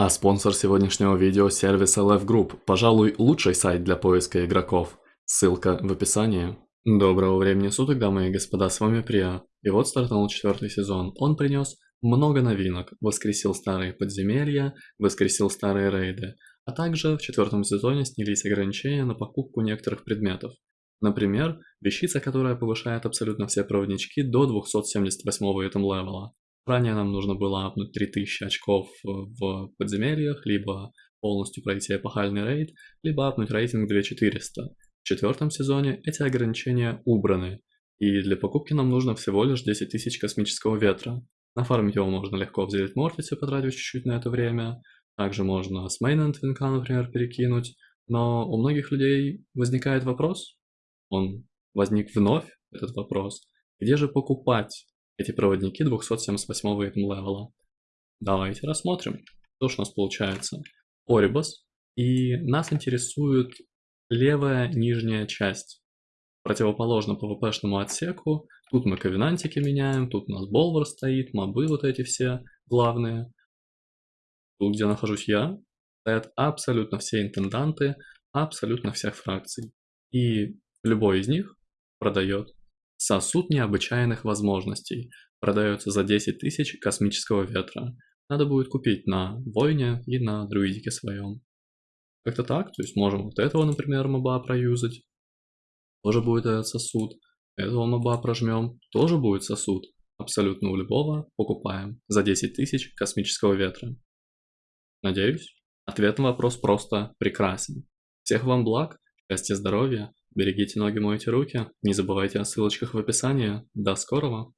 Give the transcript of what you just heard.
А спонсор сегодняшнего видео – сервис LF Group, пожалуй, лучший сайт для поиска игроков. Ссылка в описании. Доброго времени суток, дамы и господа, с вами Прия. И вот стартанул четвертый сезон. Он принес много новинок, воскресил старые подземелья, воскресил старые рейды, а также в четвертом сезоне снялись ограничения на покупку некоторых предметов. Например, вещица, которая повышает абсолютно все проводнички до 278 этом левела. Ранее нам нужно было апнуть 3000 очков в подземельях, либо полностью пройти эпохальный рейд, либо апнуть рейтинг 2400. В четвертом сезоне эти ограничения убраны, и для покупки нам нужно всего лишь 10 тысяч космического ветра. Нафармить его можно легко в Зелит Мортисе, потратив чуть-чуть на это время. Также можно с мейна твинка, например, перекинуть. Но у многих людей возникает вопрос, он возник вновь, этот вопрос, где же покупать эти проводники 278 левела. Давайте рассмотрим, что ж у нас получается. Орибус, и нас интересует левая нижняя часть. Противоположно PvP-шному отсеку, тут мы ковенантики меняем, тут у нас Болвар стоит, мобы вот эти все главные. Тут, где нахожусь я, стоят абсолютно все интенданты, абсолютно всех фракций. И любой из них продает Сосуд необычайных возможностей. Продается за 10 тысяч космического ветра. Надо будет купить на войне и на друидике своем. Как-то так, то есть можем вот этого, например, моба проюзать. Тоже будет этот сосуд. Этого моба прожмем, тоже будет сосуд. Абсолютно у любого покупаем за 10 тысяч космического ветра. Надеюсь, ответ на вопрос просто прекрасен. Всех вам благ, счастья, здоровья Берегите ноги, мойте руки. Не забывайте о ссылочках в описании. До скорого!